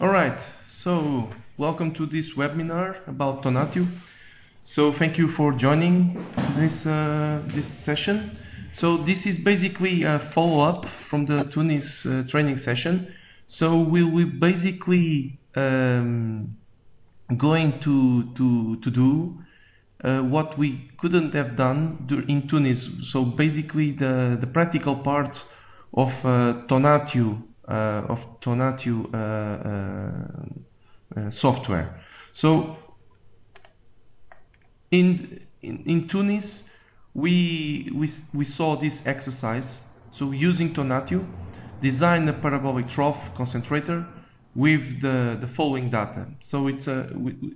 All right, so welcome to this webinar about Tonatiuh. So thank you for joining this uh, this session. So this is basically a follow-up from the Tunis uh, training session. So we will basically um, going to to to do uh, what we couldn't have done in Tunis. So basically the the practical parts of uh, Tonatiuh uh, of Tonatiuh uh, uh, software. So in, in, in Tunis, we, we, we saw this exercise. So using Tonatiuh, design a parabolic trough concentrator with the, the following data. So it's a,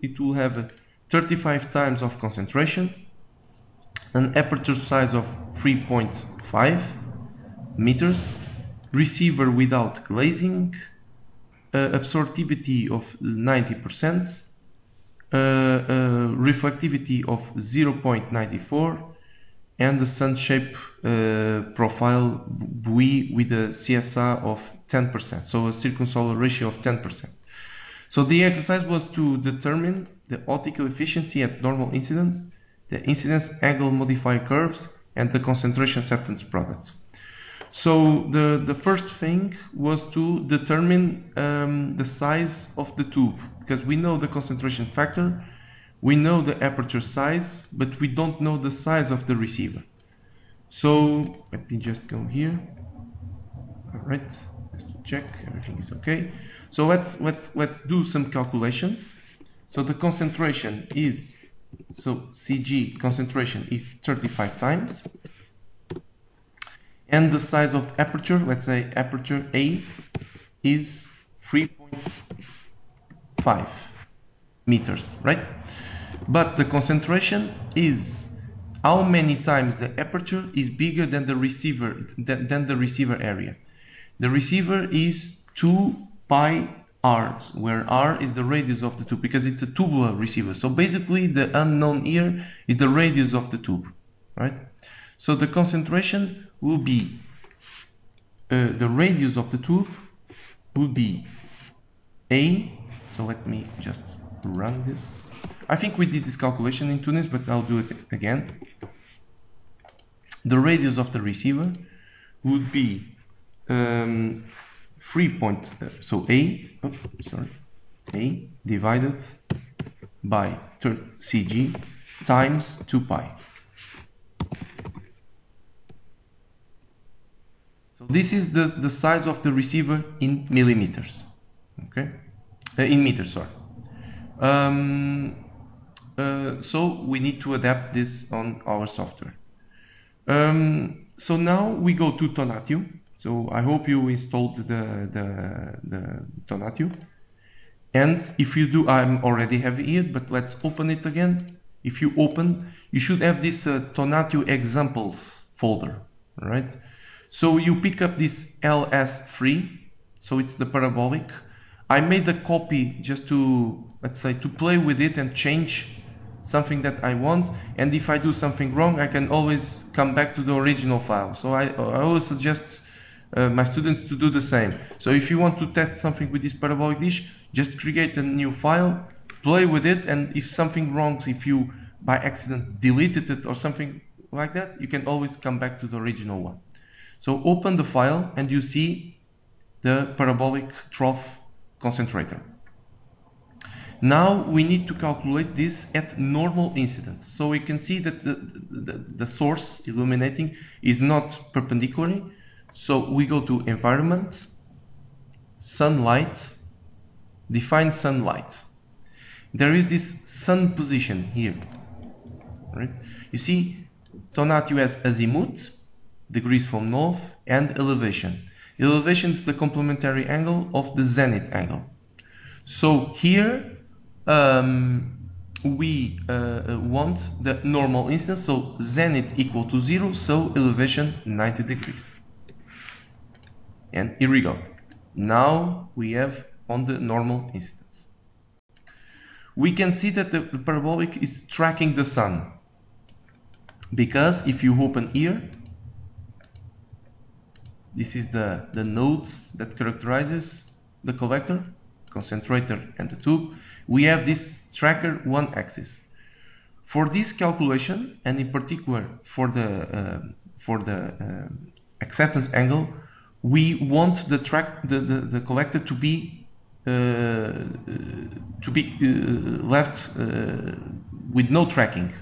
it will have 35 times of concentration, an aperture size of 3.5 meters, receiver without glazing, uh, absorptivity of 90%, uh, uh, reflectivity of 0.94, and the sun shape uh, profile Buie with a CSA of 10%, so a circumsolar ratio of 10%. So the exercise was to determine the optical efficiency at normal incidence, the incidence angle modifier curves, and the concentration acceptance product. So the, the first thing was to determine um, the size of the tube because we know the concentration factor, we know the aperture size, but we don't know the size of the receiver. So let me just go here. All right, just to check everything is okay. So let's let's let's do some calculations. So the concentration is so CG concentration is 35 times and the size of aperture, let's say aperture A is 3.5 meters, right? But the concentration is how many times the aperture is bigger than the receiver than, than the receiver area. The receiver is 2 pi r, where r is the radius of the tube because it's a tubular receiver. So basically the unknown here is the radius of the tube, right? So the concentration will be uh, the radius of the tube will be A. So let me just run this. I think we did this calculation in Tunis, but I'll do it again. The radius of the receiver would be um, 3 point, uh, so A, sorry, A divided by CG times 2 pi. So this is the, the size of the receiver in millimeters, okay, uh, in meters, sorry. Um, uh, so we need to adapt this on our software. Um, so now we go to Tonatiuh. So I hope you installed the, the, the Tonatiuh. And if you do, I'm already have it, but let's open it again. If you open, you should have this uh, Tonatiuh examples folder, right? So you pick up this LS3, so it's the parabolic. I made a copy just to, let's say, to play with it and change something that I want. And if I do something wrong, I can always come back to the original file. So I, I always suggest uh, my students to do the same. So if you want to test something with this parabolic dish, just create a new file, play with it, and if something wrong, if you by accident deleted it or something like that, you can always come back to the original one. So open the file and you see the parabolic trough concentrator. Now we need to calculate this at normal incidence. So we can see that the, the, the source illuminating is not perpendicular. So we go to environment, sunlight, define sunlight. There is this sun position here. Right? You see Tonatiuh has azimuth degrees from north and elevation. Elevation is the complementary angle of the zenith angle. So here um, we uh, uh, want the normal instance, so zenith equal to zero, so elevation 90 degrees. And here we go. Now we have on the normal instance. We can see that the parabolic is tracking the sun because if you open here this is the, the nodes that characterizes the collector. concentrator and the tube, we have this tracker one axis. For this calculation, and in particular for the uh, for the uh, acceptance angle, we want the track the, the, the collector to be uh, to be uh, left uh, with no tracking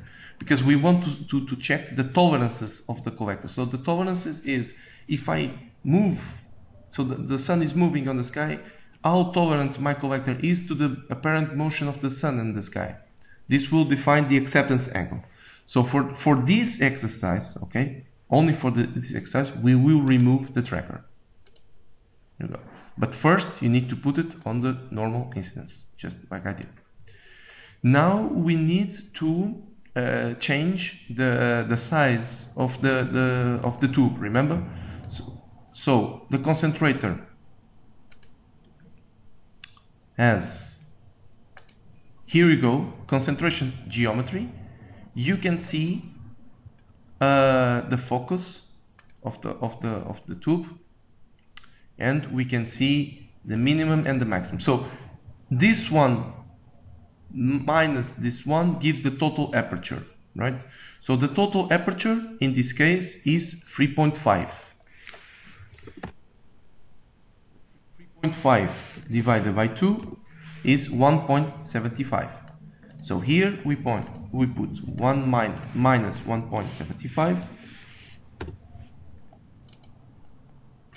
because we want to, to, to check the tolerances of the collector. So the tolerances is if I move, so the, the sun is moving on the sky, how tolerant my collector is to the apparent motion of the sun in the sky. This will define the acceptance angle. So for, for this exercise, okay, only for the, this exercise, we will remove the tracker. Here you go. But first, you need to put it on the normal instance, just like I did. Now we need to uh, change the the size of the, the of the tube. Remember, so, so the concentrator has here we go concentration geometry. You can see uh, the focus of the of the of the tube and we can see the minimum and the maximum so this one minus this one gives the total aperture right? So the total aperture in this case is 3.5 3.5 divided by 2 is 1.75 so here we point we put 1 min minus 1.75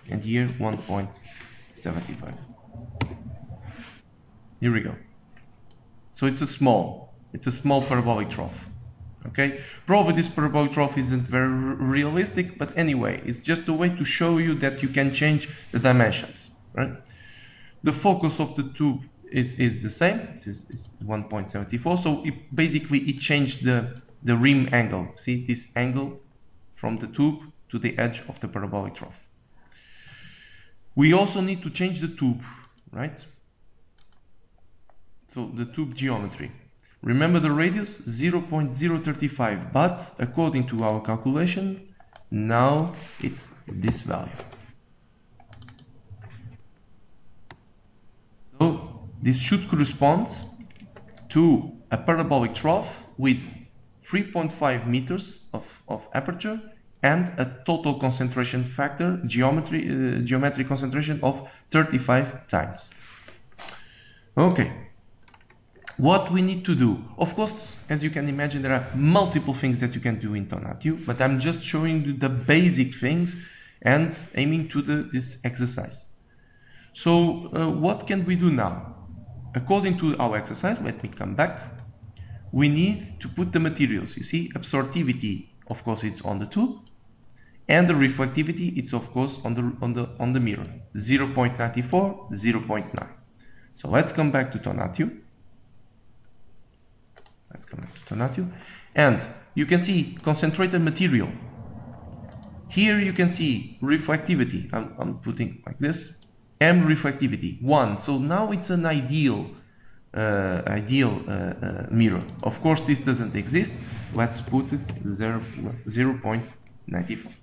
and here 1.75 here we go so it's a small it's a small parabolic trough okay? Probably this parabolic trough isn't very realistic but anyway it's just a way to show you that you can change the dimensions right? The focus of the tube is, is the same it's, it's 1.74 so it basically it changed the the rim angle. See this angle from the tube to the edge of the parabolic trough. We also need to change the tube right so the tube geometry. Remember the radius? 0.035 but according to our calculation now it's this value. So this should correspond to a parabolic trough with 3.5 meters of, of aperture and a total concentration factor, geometry, uh, geometric concentration of 35 times. Okay, what we need to do? Of course, as you can imagine, there are multiple things that you can do in Tonatiuh, but I'm just showing you the basic things and aiming to the, this exercise. So uh, what can we do now? according to our exercise, let me come back, we need to put the materials. You see, absorptivity, of course, it's on the tube, and the reflectivity, it's of course on the on the on the mirror, 0.94, 0.9. So let's come back to Tonatiuh. Let's come back to Tonatiuh, and you can see concentrated material. Here you can see reflectivity. I'm, I'm putting like this M reflectivity, 1. So now it's an ideal uh, ideal uh, uh, mirror. Of course, this doesn't exist. Let's put it 0, 0 0.94.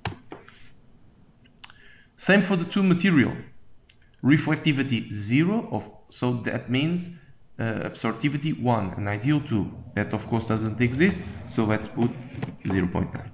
Same for the two material. Reflectivity 0, of, so that means absorptivity 1, an ideal 2. That of course doesn't exist, so let's put 0.9.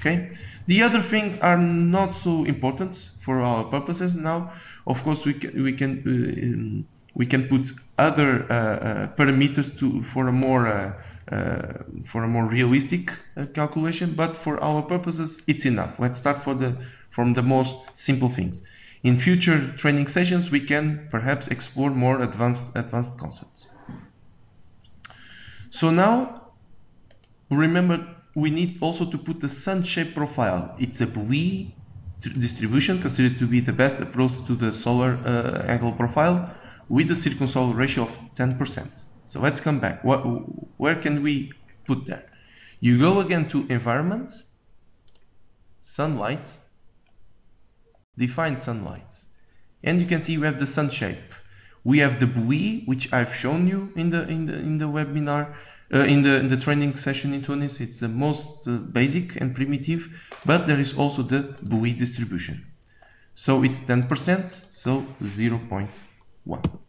Okay. The other things are not so important for our purposes now. Of course, we can we can uh, we can put other uh, uh, parameters to for a more uh, uh, for a more realistic uh, calculation, but for our purposes, it's enough. Let's start for the from the most simple things. In future training sessions, we can perhaps explore more advanced advanced concepts. So now, remember we need also to put the sun shape profile. It's a Buie distribution considered to be the best approach to the solar uh, angle profile with the circumsolar ratio of 10%. So let's come back. What, where can we put that? You go again to environment, sunlight, define sunlight. And you can see we have the sun shape. We have the Buie, which I've shown you in the in the in the webinar, uh, in, the, in the training session in Tunis, it's the most uh, basic and primitive, but there is also the Buie distribution. So it's 10%, so 0.1.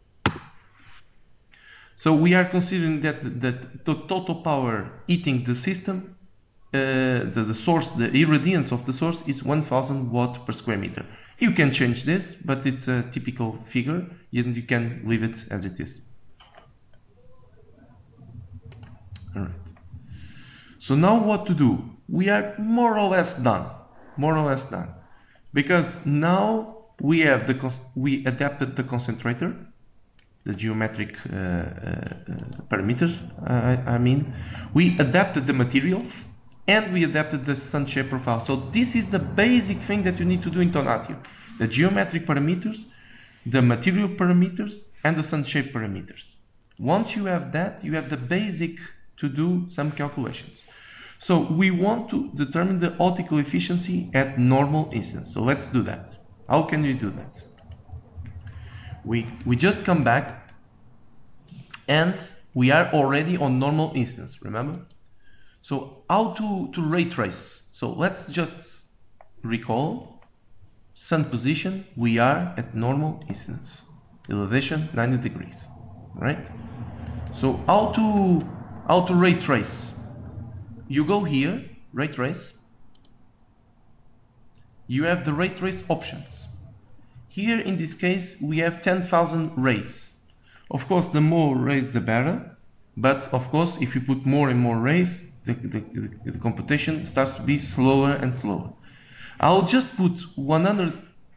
So we are considering that, that the total power eating the system, the, the source, the irradiance of the source is 1000 watt per square meter. You can change this, but it's a typical figure and you can leave it as it is. All right. So now what to do? We are more or less done, more or less done, because now we have the we adapted the concentrator the geometric uh, uh, parameters, I, I mean. We adapted the materials and we adapted the sun shape profile. So this is the basic thing that you need to do in Tonatiuh. The geometric parameters, the material parameters, and the sun shape parameters. Once you have that, you have the basic to do some calculations. So we want to determine the optical efficiency at normal instance. So let's do that. How can we do that? we, we just come back and we are already on normal instance, remember? So how to, to ray trace? So let's just recall sun position, we are at normal instance, elevation 90 degrees, right? So how to, how to ray trace? You go here, ray trace, you have the ray trace options. Here in this case we have 10,000 rays. Of course the more rays the better, but of course if you put more and more rays the, the, the, computation starts to be slower and slower. I'll just put 100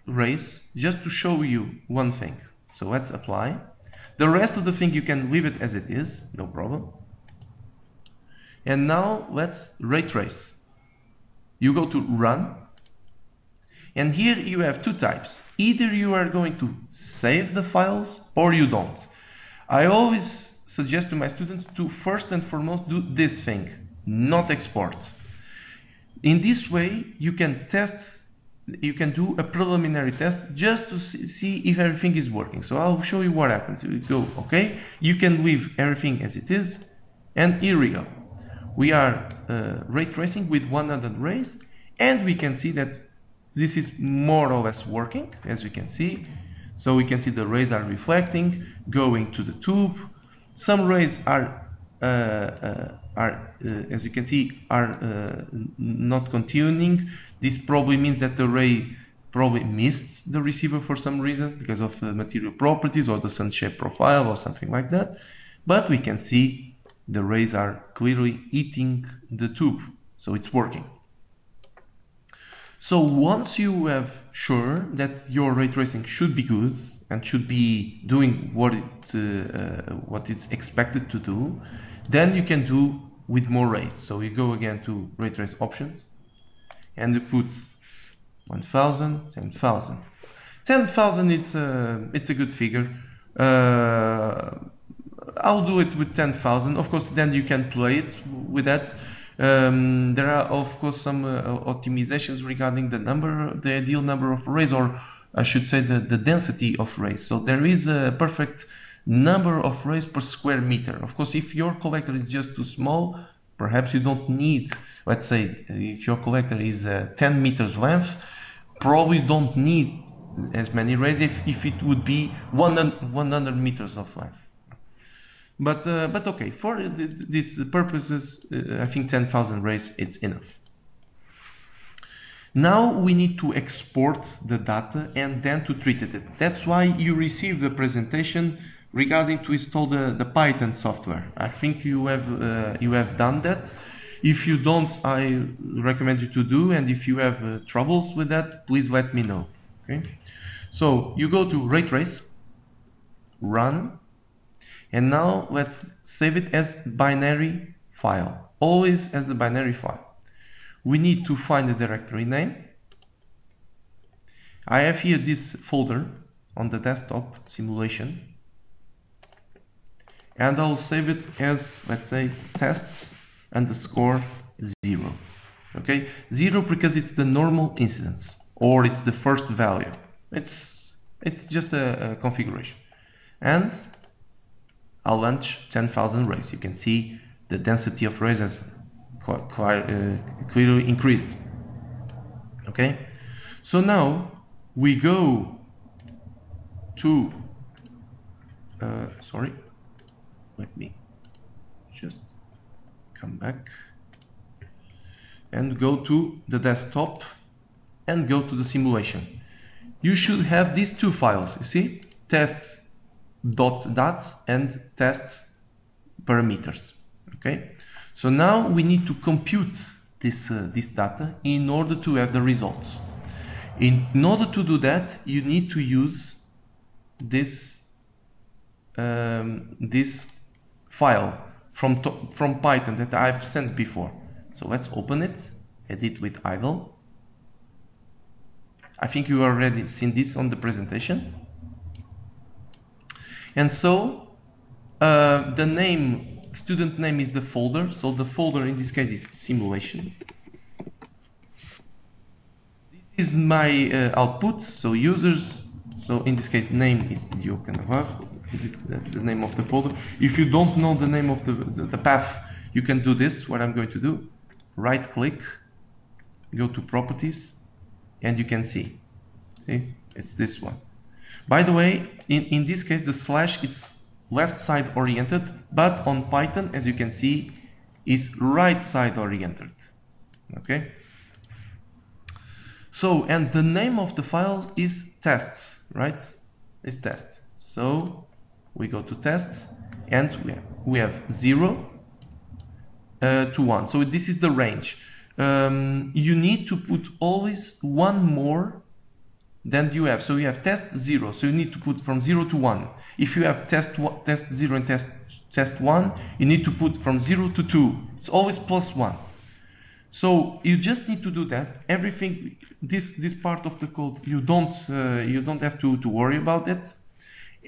rays just to show you one thing. So let's apply. The rest of the thing you can leave it as it is, no problem. And now let's ray trace. You go to run and here you have two types. Either you are going to save the files or you don't. I always suggest to my students to first and foremost do this thing, not export. In this way, you can test, you can do a preliminary test just to see if everything is working. So I'll show you what happens. You go, okay, you can leave everything as it is, and here we go. We are uh, ray tracing with 100 rays, and we can see that this is more or less working, as we can see. So we can see the rays are reflecting, going to the tube. Some rays are, uh, uh, are uh, as you can see, are uh, not continuing. This probably means that the ray probably missed the receiver for some reason because of the material properties or the sun shape profile or something like that. But we can see the rays are clearly eating the tube, so it's working. So once you have sure that your ray tracing should be good and should be doing what it uh, what it's expected to do, then you can do with more rays. So we go again to ray trace options and we put 1000, 10,000. 10,000 it's a, it's a good figure. Uh, I'll do it with 10,000. Of course, then you can play it with that. Um, there are of course some uh, optimizations regarding the number, the ideal number of rays, or I should say the, the density of rays. So there is a perfect number of rays per square meter. Of course, if your collector is just too small, perhaps you don't need, let's say, if your collector is uh, 10 meters length, probably don't need as many rays if, if it would be 100, 100 meters of length. But uh, but okay, for these purposes, uh, I think 10,000 rays it's enough. Now we need to export the data and then to treat it. That's why you receive the presentation regarding to install the, the Python software. I think you have uh, you have done that. If you don't, I recommend you to do. And if you have uh, troubles with that, please let me know. Okay. So you go to Raytrace, run, and now let's save it as binary file, always as a binary file. We need to find the directory name. I have here this folder on the desktop simulation and I'll save it as let's say tests underscore zero. Okay? Zero because it's the normal incidence or it's the first value. It's it's just a, a configuration. And I'll launch 10,000 rays. You can see the density of rays has quite, quite uh, clearly increased. Okay, so now we go to uh, sorry let me just come back and go to the desktop and go to the simulation. You should have these two files you see? Tests dot dot and tests parameters okay? So now we need to compute this uh, this data in order to have the results. In, in order to do that you need to use this um, this file from from Python that I've sent before. So let's open it edit with idle. I think you already seen this on the presentation. And so uh, the name student name is the folder. So the folder in this case is simulation. This is my uh, output. So users so in this case name is Diogo Navarro it's the, the, name of the folder. If you don't know the name of the, the, the path you can do this what I'm going to do. Right click go to properties and you can see. See? It's this one. By the way in, in this case the slash it's left side oriented but on Python as you can see is right side oriented. Okay? So and the name of the file is tests right? Is test. So we go to tests and we have, we have 0 uh, to 1 so this is the range. Um, you need to put always one more than you have. So you have test 0 so you need to put from 0 to 1 if you have test test 0 and test test 1 you need to put from 0 to 2 it's always plus 1 so you just need to do that. Everything this this part of the code you don't uh, you don't have to to worry about it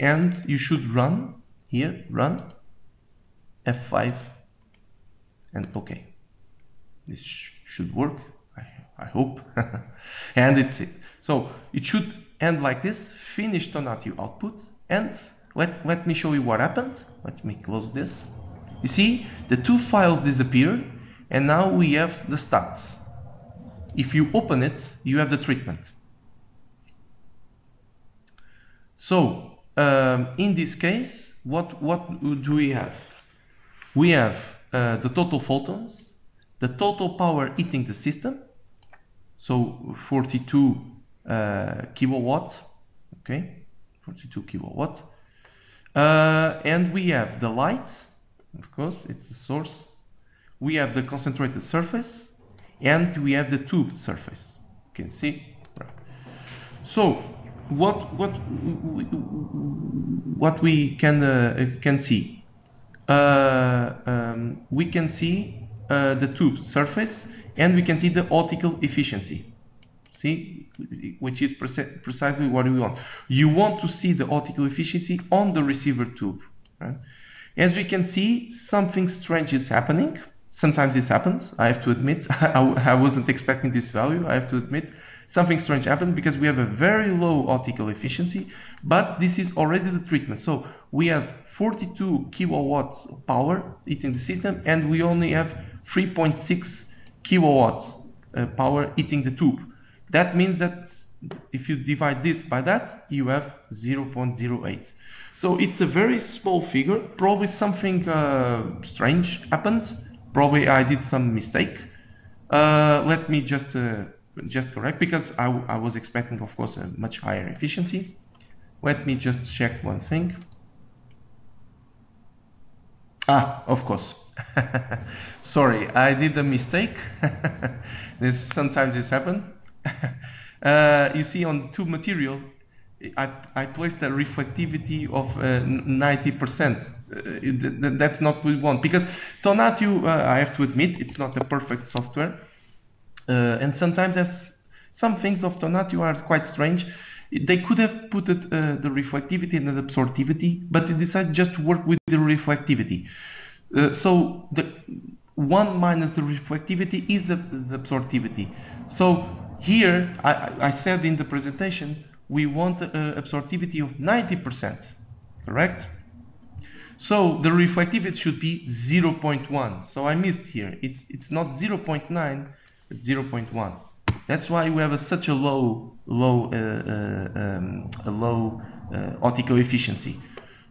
and you should run here run F5 and okay. This sh should work I, I hope. And it's it. So it should end like this. Finish Tonatiuh output and let, let me show you what happened. Let me close this. You see the two files disappear and now we have the stats. If you open it you have the treatment. So um, in this case what what do we have? We have uh, the total photons the total power hitting the system so 42 uh, kilowatt okay 42 kilowatt. Uh, and we have the light of course it's the source. We have the concentrated surface and we have the tube surface. You can see so what what what we can uh, can see. Uh, um, we can see uh, the tube surface and we can see the optical efficiency. See? Which is precisely what we want. You want to see the optical efficiency on the receiver tube right? as we can see something strange is happening. Sometimes this happens i have to admit. I, I wasn't expecting this value i have to admit something strange happened because we have a very low optical efficiency but this is already the treatment. So we have 42 kilowatts power eating the system and we only have 3.6 kilowatts uh, power eating the tube. That means that if you divide this by that you have 0.08 so it's a very small figure. Probably something uh, strange happened. Probably I did some mistake. Uh, let me just uh, just correct because I, I was expecting of course a much higher efficiency. Let me just check one thing. Ah, of course. Sorry, I did a mistake. this sometimes this happen. uh, you see on the tube material, I, I placed a reflectivity of 90%. Uh, uh that's not what we want because Tonatiuh, uh, I have to admit, it's not a perfect software. Uh, and sometimes as some things of Tonatiuh are quite strange. They could have put it, uh, the reflectivity and the absorptivity, but they decided just to work with the reflectivity. Uh, so the one minus the reflectivity is the, the absorptivity. So here, I, I said in the presentation, we want uh, absorptivity of 90%, correct? So the reflectivity should be 0.1. So I missed here. It's, it's not 0.9, it's 0.1. That's why we have a, such a low, low, uh, uh, um, a low uh, optical efficiency.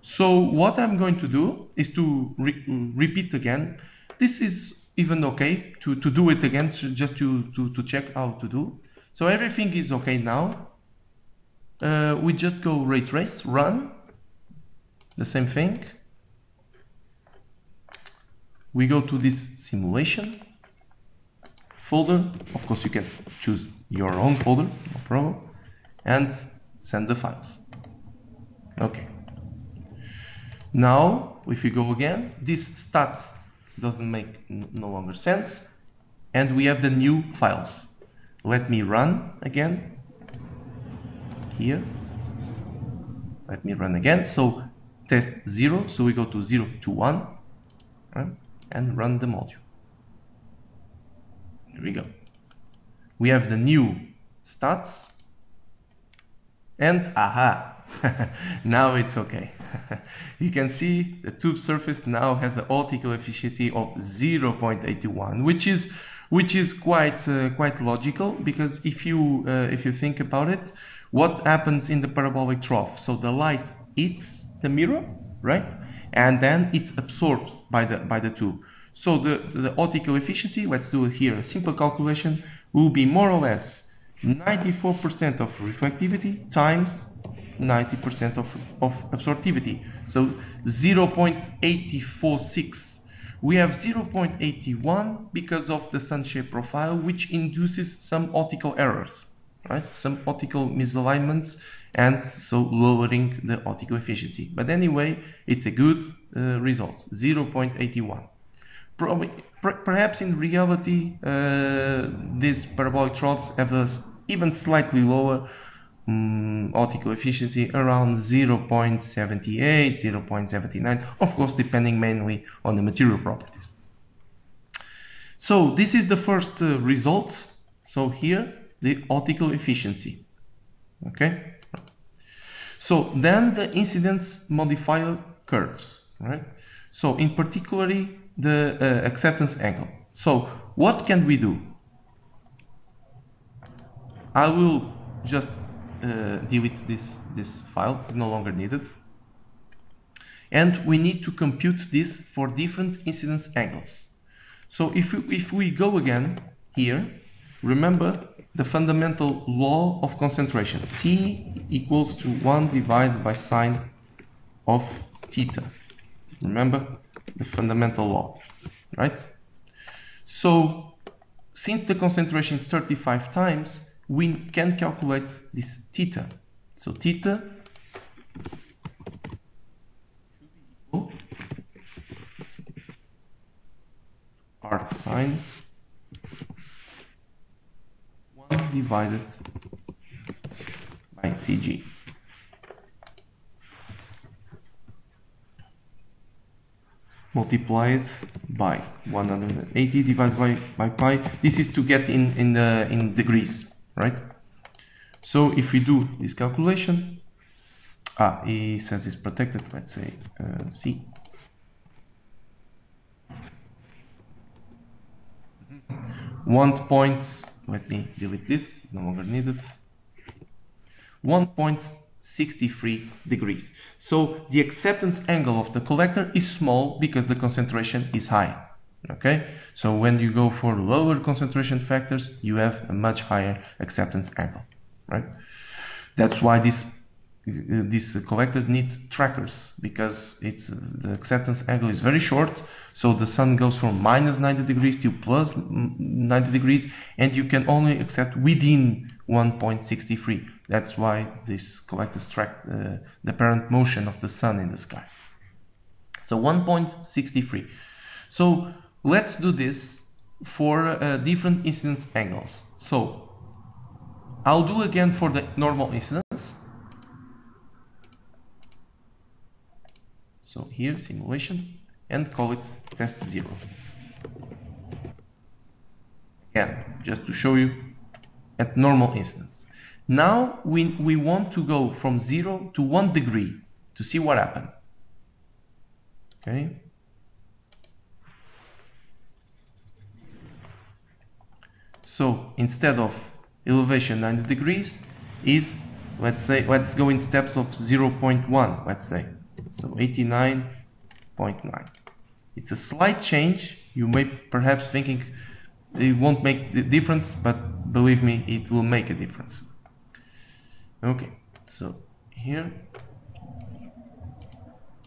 So what I'm going to do is to re repeat again. This is even okay to, to do it again, so just to, to, to check how to do. So everything is okay now. Uh, we just go ray trace, run, the same thing. We go to this simulation folder. Of course, you can choose your own folder, no problem, and send the files. Okay. Now, if we go again, this stats doesn't make no longer sense, and we have the new files. Let me run again here. Let me run again. So test 0, so we go to 0 to 1 right? and run the module. Here we go. We have the new stats and aha, now it's okay. you can see the tube surface now has an optical efficiency of 0.81, which is which is quite uh, quite logical because if you uh, if you think about it, what happens in the parabolic trough? So the light hits the mirror, right, and then it's absorbed by the by the tube. So the the optical efficiency, let's do it here, a simple calculation, will be more or less 94% of reflectivity times 90% of, of absorptivity. So 0.846 we have 0.81 because of the sun shape profile, which induces some optical errors, right? Some optical misalignments and so lowering the optical efficiency. But anyway, it's a good uh, result, 0.81. Perhaps in reality, uh, these parabolic troughs have a even slightly lower um, optical efficiency around 0.78, 0.79, of course depending mainly on the material properties. So this is the first uh, result. So here the optical efficiency. Okay. So then the incidence modifier curves, right? So in particularly the uh, acceptance angle. So what can we do? I will just uh, delete this, this file, it's no longer needed. And we need to compute this for different incidence angles. So if we, if we go again here, remember the fundamental law of concentration. C equals to 1 divided by sine of theta. Remember fundamental law, right? So since the concentration is 35 times, we can calculate this theta. So theta arc sine 1 divided by Cg. Multiplied by 180 divided by, by pi. This is to get in, in, the, in degrees right? So if we do this calculation, ah, he says it's protected, let's say uh, C. One point, let me delete this, it's no longer needed. 1.63 degrees. So the acceptance angle of the collector is small because the concentration is high okay? So when you go for lower concentration factors you have a much higher acceptance angle right? That's why these these collectors need trackers because it's the acceptance angle is very short. So the sun goes from minus 90 degrees to plus 90 degrees and you can only accept within 1.63 that's why this collectors track uh, the apparent motion of the sun in the sky so 1.63 so Let's do this for uh, different incidence angles. So I'll do again for the normal incidence. So here simulation and call it test zero. Again, just to show you at normal instance. Now we, we want to go from zero to one degree to see what happened. Okay. So instead of elevation 90 degrees is, let's say, let's go in steps of 0.1, let's say. So 89.9. It's a slight change. You may perhaps thinking it won't make the difference, but believe me, it will make a difference. Okay, so here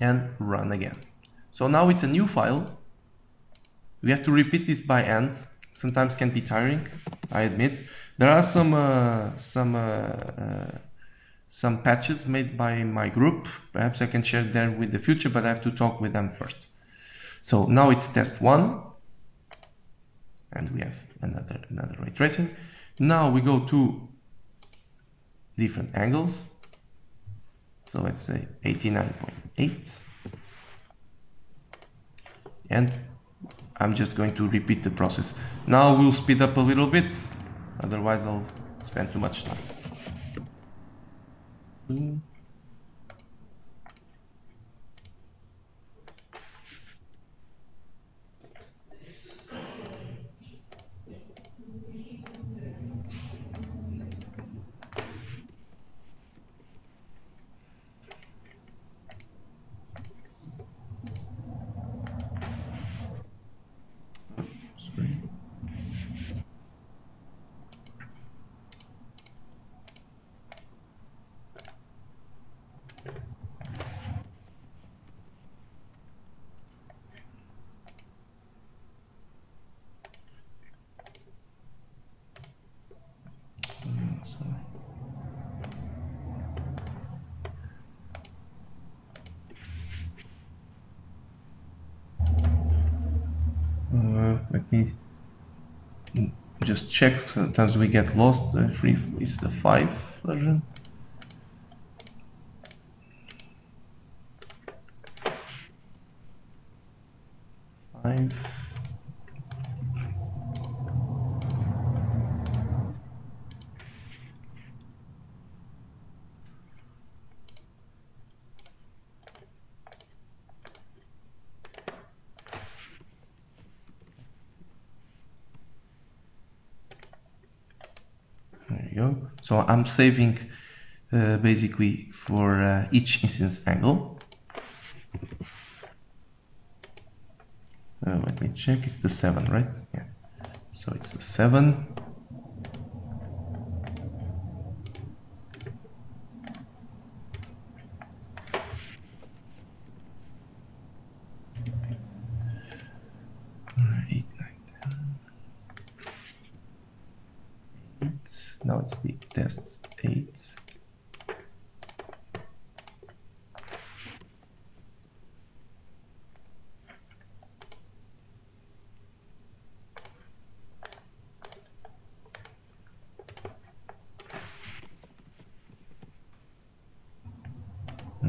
and run again. So now it's a new file. We have to repeat this by hand. Sometimes can be tiring, I admit. There are some uh, some uh, uh, some patches made by my group. Perhaps I can share them with the future, but I have to talk with them first. So now it's test one, and we have another another ray tracing. Now we go to different angles. So let's say 89.8. And I'm just going to repeat the process. Now we'll speed up a little bit, otherwise I'll spend too much time. Mm. Let me just check. Sometimes we get lost. The three is the five version. Five. So I'm saving uh, basically for uh, each instance angle. Uh, let me check, it's the 7, right? Yeah. So it's the 7.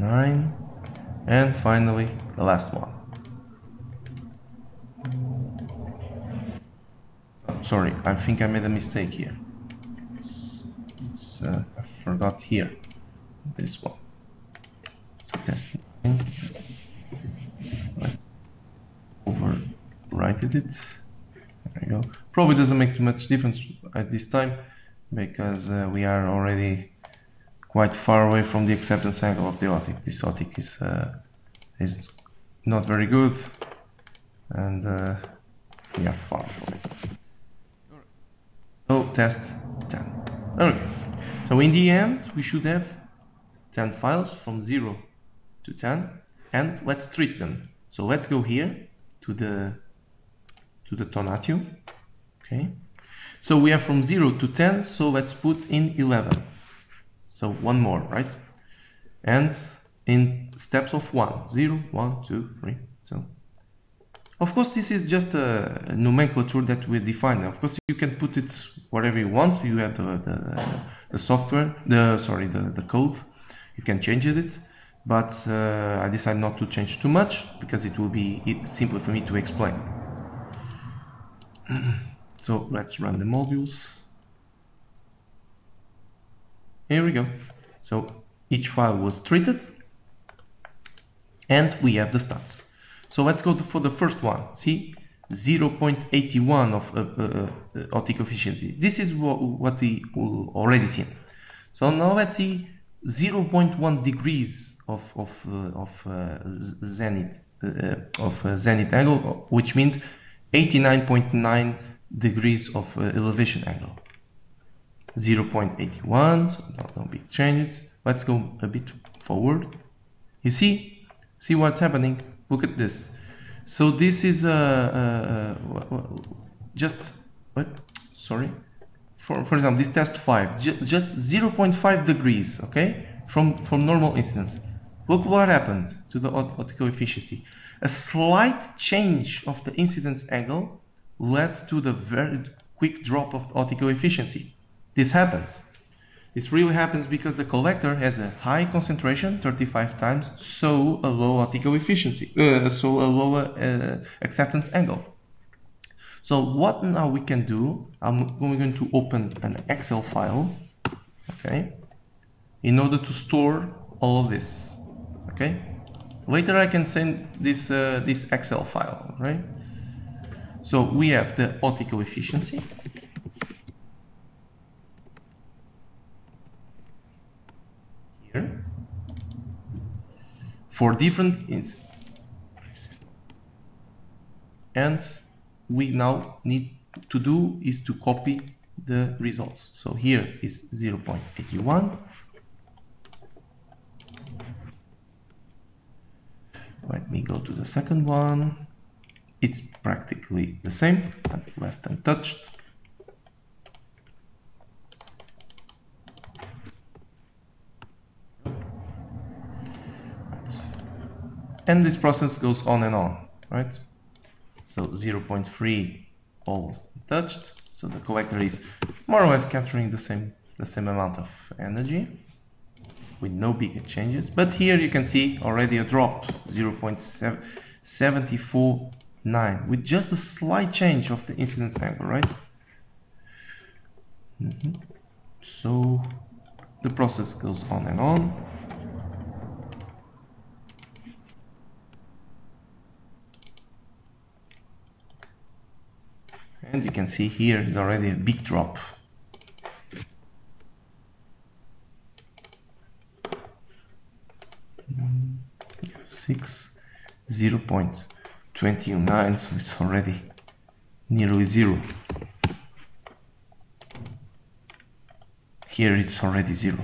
Nine. And finally, the last one. Sorry, I think I made a mistake here. It's, it's uh, I forgot here. This one. So test nine. Let's, let's overwrite it. There you go. Probably doesn't make too much difference at this time because uh, we are already quite far away from the acceptance angle of the optic. This optic is uh, is not very good, and uh, we are far from it. So test 10. Okay. So in the end, we should have 10 files from 0 to 10, and let's treat them. So let's go here to the to the Tonatiuh. Okay. So we are from 0 to 10, so let's put in 11. So one more, right? And in steps of 1, 0, 1, 2, 3. So of course this is just a nomenclature that we define. Of course you can put it wherever you want. You have the, the, the software, the sorry, the, the code. You can change it, but uh, I decided not to change too much because it will be simpler for me to explain. so let's run the modules. Here we go. So each file was treated and we have the stats. So let's go to, for the first one. See, 0.81 of uh, uh, uh, efficiency. This is what, what we already seen. So now let's see 0.1 degrees of of uh, of uh, zenith uh, of uh, zenith angle, which means 89.9 degrees of elevation angle. 0.81, so no, no big changes. Let's go a bit forward. You see, see what's happening. Look at this. So this is a, a, a just what? Sorry. For for example, this test five, just 0.5 degrees, okay, from from normal incidence. Look what happened to the optical efficiency. A slight change of the incidence angle led to the very quick drop of optical efficiency. This happens. This really happens because the collector has a high concentration, 35 times, so a low optical efficiency, uh, so a lower uh, acceptance angle. So what now we can do, I'm going to open an Excel file, okay, in order to store all of this, okay. Later I can send this, uh, this Excel file, right. So we have the optical efficiency, for different and we now need to do is to copy the results. So here is 0.81 let me go to the second one. It's practically the same left untouched and this process goes on and on right so 0.3 almost touched. so the collector is more or less capturing the same the same amount of energy with no bigger changes but here you can see already a drop 0.749 with just a slight change of the incidence angle right mm -hmm. so the process goes on and on you can see here is already a big drop. Six zero point twenty nine so it's already nearly zero. Here it's already zero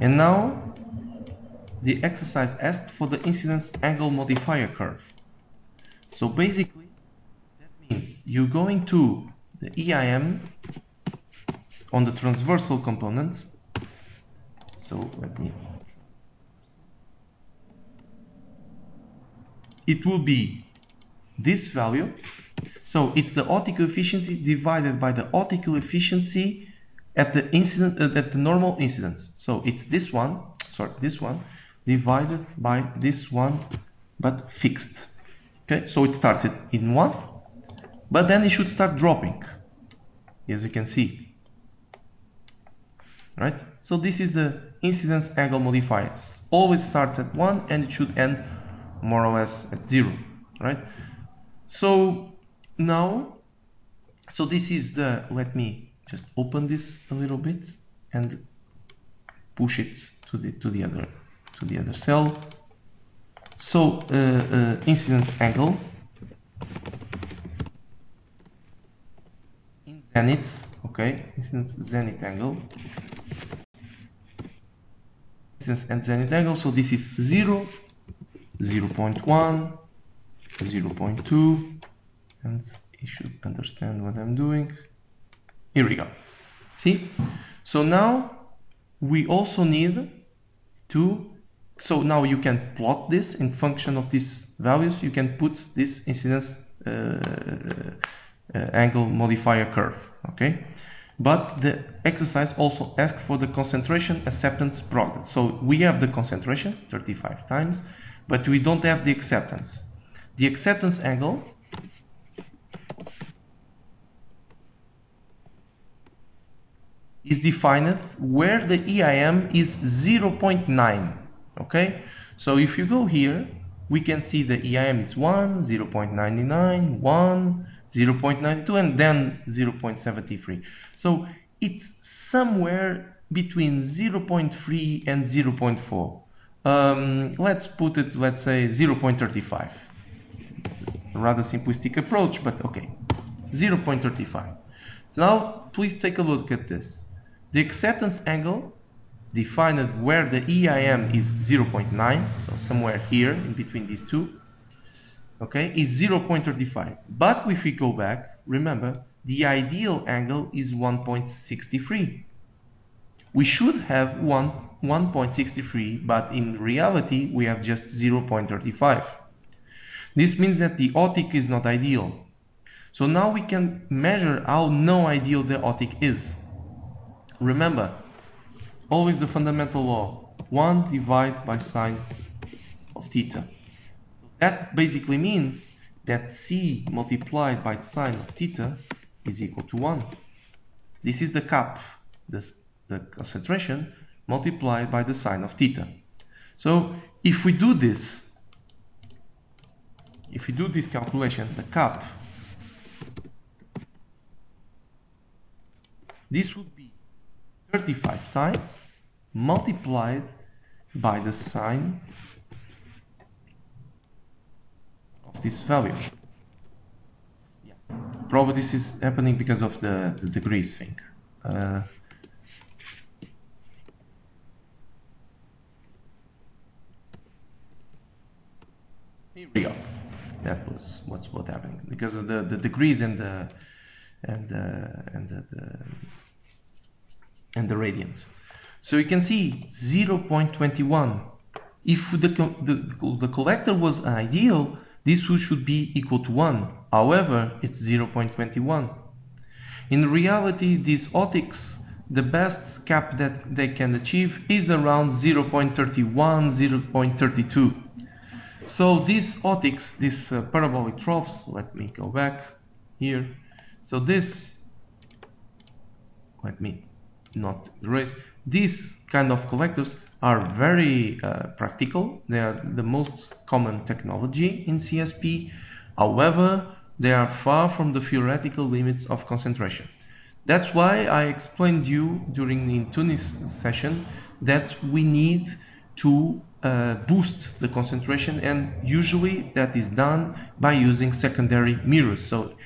And now the exercise asked for the incidence angle modifier curve. So basically that means you're going to the EIM on the transversal component. So let me it will be this value. So it's the optical efficiency divided by the optical efficiency at the incident uh, at the normal incidence. So it's this one, sorry, this one divided by this one, but fixed. Okay, so it started in one, but then it should start dropping, as you can see. Right? So this is the incidence angle modifier. Always starts at one and it should end more or less at zero. Right? So now, so this is the, let me just open this a little bit and push it to the to the other to the other cell so uh, uh, incidence angle in zenith okay incidence zenith angle and zenith angle so this is 0 0 0.1 0 0.2 and you should understand what I'm doing here we go. See? So now we also need to, so now you can plot this in function of these values. You can put this incidence uh, uh, angle modifier curve. Okay, but the exercise also asks for the concentration acceptance product. So we have the concentration 35 times, but we don't have the acceptance. The acceptance angle is defined where the EIM is 0.9 Okay, so if you go here, we can see the EIM is 1, 0.99, 1, 0.92, and then 0.73. So it's somewhere between 0.3 and 0.4. Um, let's put it, let's say 0.35. Rather simplistic approach, but okay, 0.35. Now, please take a look at this. The acceptance angle defined where the EIM is 0.9, so somewhere here in between these two, okay, is 0.35. But if we go back, remember, the ideal angle is 1.63. We should have 1, 1.63, but in reality, we have just 0.35. This means that the optic is not ideal. So now we can measure how no ideal the optic is. Remember, always the fundamental law, 1 divided by sine of theta. So that basically means that C multiplied by sine of theta is equal to 1. This is the cap, the, the concentration, multiplied by the sine of theta. So if we do this, if we do this calculation, the cap, this would be 35 times multiplied by the sine of this value. Yeah. Probably this is happening because of the, the degrees thing. Uh, here we go. That was what's what happening because of the, the degrees and the and the, and the, the and the radians. So you can see 0.21. If the, the, the collector was ideal, this should be equal to 1. However, it's 0.21. In reality, these optics, the best cap that they can achieve is around 0.31, 0.32. So these optics, these uh, parabolic troughs, let me go back here. So this, let me not erase, these kind of collectors are very uh, practical. They are the most common technology in CSP. However, they are far from the theoretical limits of concentration. That's why I explained you during the Tunis session that we need to uh, boost the concentration and usually that is done by using secondary mirrors. So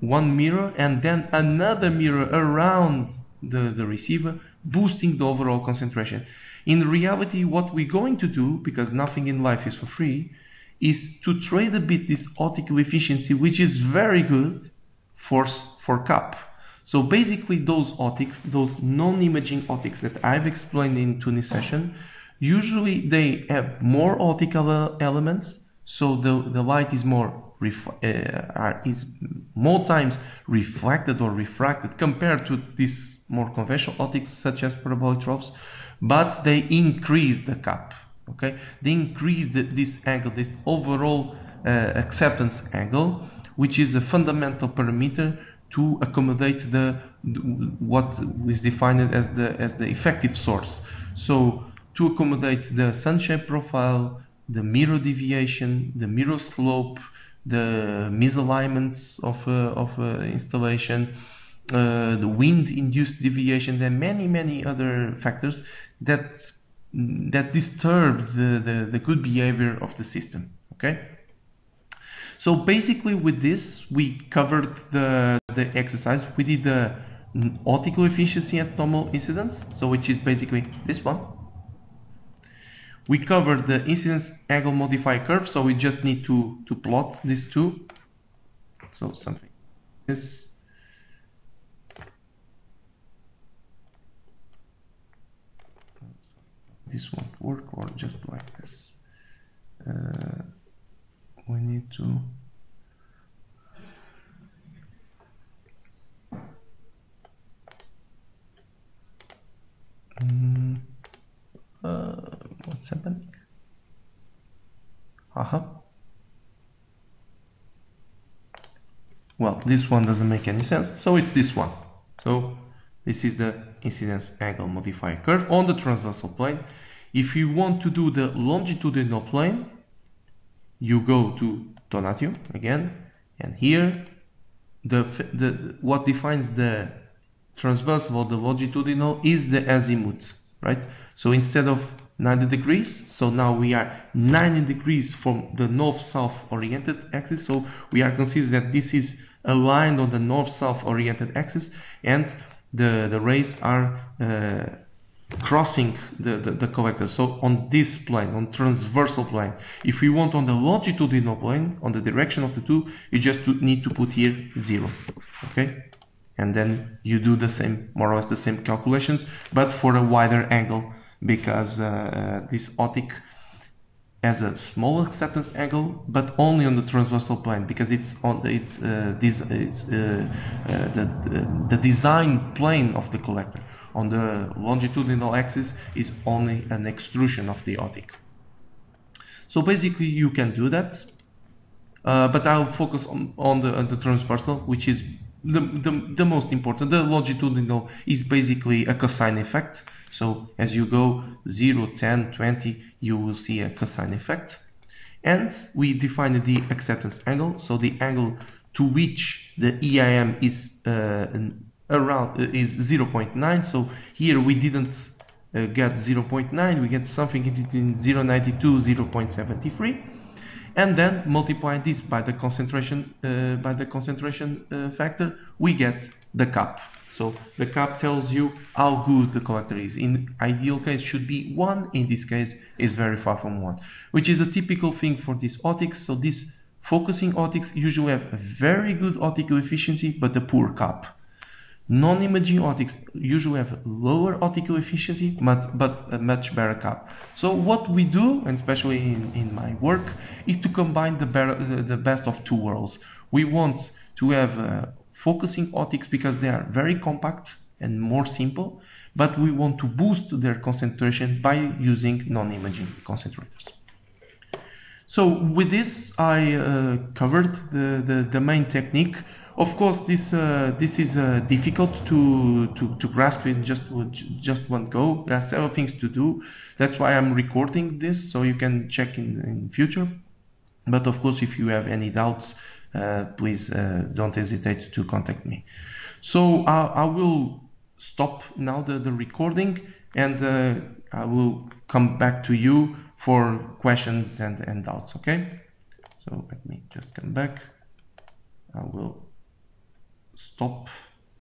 one mirror and then another mirror around the, the receiver boosting the overall concentration. In reality, what we're going to do, because nothing in life is for free, is to trade a bit this optical efficiency, which is very good for, for CAP. So basically those optics, those non-imaging optics that I've explained in Tunis session, usually they have more optical elements, so the, the light is more uh, is more times reflected or refracted compared to these more conventional optics such as parabolic troughs, but they increase the cap. Okay, they increase the, this angle, this overall uh, acceptance angle, which is a fundamental parameter to accommodate the what is defined as the as the effective source. So to accommodate the sun shape profile, the mirror deviation, the mirror slope, the misalignments of, uh, of uh, installation, uh, the wind-induced deviations, and many, many other factors that that disturb the, the, the good behavior of the system. Okay. So basically, with this, we covered the the exercise. We did the optical efficiency at normal incidence, so which is basically this one we covered the incidence angle modifier curve, so we just need to, to plot these two. So something this. This won't work or just like this. Uh, we need to mm, uh, what's happening? Uh-huh. Well this one doesn't make any sense so it's this one. So This is the incidence angle modifier curve on the transversal plane. If you want to do the longitudinal plane, you go to Tonatiuh again, and here the, the what defines the transversal or the longitudinal is the azimuth, right? So instead of 90 degrees, so now we are 90 degrees from the north-south oriented axis, so we are considering that this is aligned on the north-south oriented axis, and the, the rays are uh, crossing the, the, the, collector. So on this plane, on transversal plane, if we want on the longitudinal plane, on the direction of the two, you just need to put here zero, okay? And then you do the same, more or less the same calculations, but for a wider angle, because uh, this optic has a small acceptance angle, but only on the transversal plane because it's on it's uh, this it's uh, uh, the the design plane of the collector. On the longitudinal axis is only an extrusion of the optic. So basically, you can do that, uh, but I'll focus on on the, on the transversal, which is the, the, the most important. The longitudinal is basically a cosine effect. So as you go 0, 10, 20, you will see a cosine effect. And we define the acceptance angle. So the angle to which the EIM is uh, around uh, is 0.9. So here we didn't uh, get 0.9, we get something in between 0.92, 0.73 and then multiply this by the concentration uh, by the concentration uh, factor we get the cap so the cap tells you how good the collector is. In ideal case should be one. In this case is very far from one which is a typical thing for these optics. So these focusing optics usually have a very good optical efficiency but a poor cap Non-imaging optics usually have lower optical efficiency, but, but a much better cap. So what we do, and especially in, in my work, is to combine the, better, the best of two worlds. We want to have uh, focusing optics because they are very compact and more simple, but we want to boost their concentration by using non-imaging concentrators. So with this, I uh, covered the, the, the main technique of course, this uh, this is uh, difficult to, to, to grasp in just just one go. There are several things to do. That's why I'm recording this, so you can check in in future. But of course, if you have any doubts, uh, please uh, don't hesitate to contact me. So I will stop now the, the recording and uh, I will come back to you for questions and, and doubts, okay? So let me just come back. I will stop